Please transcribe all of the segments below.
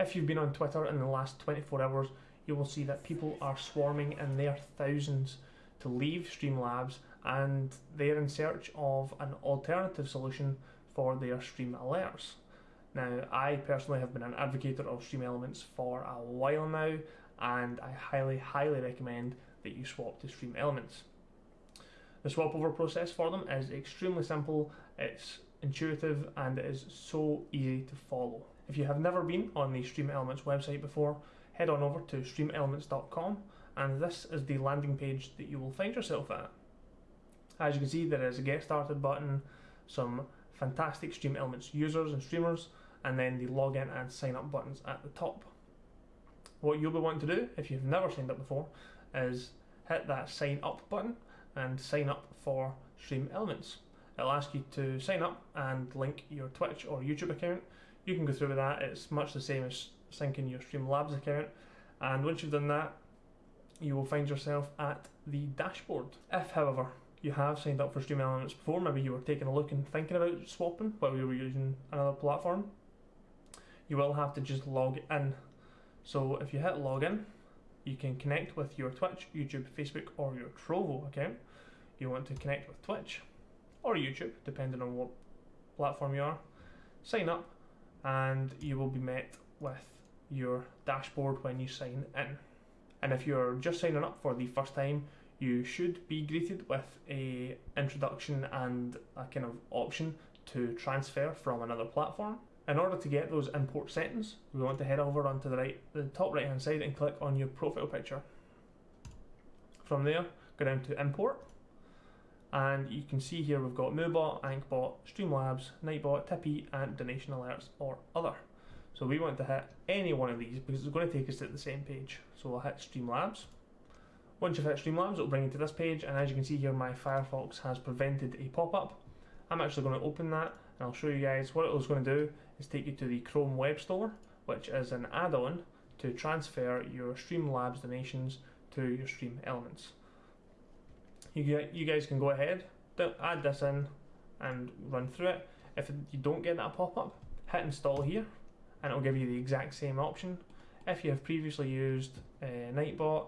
If you've been on Twitter in the last 24 hours, you will see that people are swarming in their thousands to leave Streamlabs and they're in search of an alternative solution for their Stream alerts. Now, I personally have been an advocate of Stream Elements for a while now, and I highly, highly recommend that you swap to Stream Elements. The swap over process for them is extremely simple, it's intuitive, and it is so easy to follow. If you have never been on the Stream Elements website before, head on over to streamelements.com, and this is the landing page that you will find yourself at. As you can see, there is a get started button, some fantastic Stream Elements users and streamers, and then the login and sign up buttons at the top. What you'll be wanting to do, if you've never signed up before, is hit that sign up button and sign up for Stream Elements. It'll ask you to sign up and link your Twitch or YouTube account. You can go through with that, it's much the same as syncing your Streamlabs account. And once you've done that, you will find yourself at the dashboard. If, however, you have signed up for Stream Elements before, maybe you were taking a look and thinking about swapping while you were using another platform, you will have to just log in. So if you hit login, you can connect with your Twitch, YouTube, Facebook, or your Trovo account. You want to connect with Twitch or YouTube, depending on what platform you are. Sign up, and you will be met with your dashboard when you sign in. And if you're just signing up for the first time, you should be greeted with a introduction and a kind of option to transfer from another platform. In order to get those import settings, we want to head over onto the right, the top right hand side and click on your profile picture. From there, go down to import, and you can see here we've got Moobot, AnkhBot, Streamlabs, Nightbot, Tipeee, and Donation Alerts or Other. So we want to hit any one of these because it's going to take us to the same page. So we'll hit Streamlabs. Once you've hit Streamlabs, it'll bring you to this page, and as you can see here, my Firefox has prevented a pop-up. I'm actually going to open that, and I'll show you guys what it was going to do is take you to the Chrome Web Store, which is an add-on to transfer your Streamlabs donations to your Stream Elements. You, you guys can go ahead, add this in, and run through it. If you don't get that pop-up, hit install here, and it'll give you the exact same option. If you have previously used uh, Nightbot,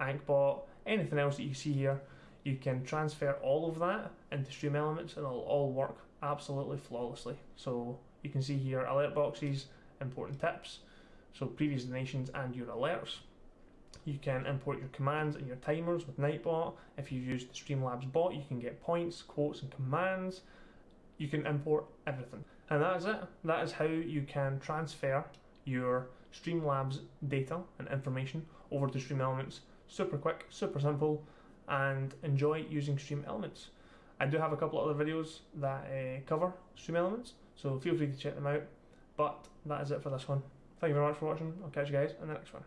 AnkhBot, anything else that you see here, you can transfer all of that into Stream Elements and it'll all work absolutely flawlessly. So you can see here alert boxes, important tips, so previous donations and your alerts. You can import your commands and your timers with Nightbot. If you've used the Streamlabs bot, you can get points, quotes, and commands. You can import everything. And that is it. That is how you can transfer your Streamlabs data and information over to Stream Elements super quick, super simple, and enjoy using Stream Elements. I do have a couple other videos that uh, cover Stream Elements, so feel free to check them out. But that is it for this one. Thank you very much for watching. I'll catch you guys in the next one.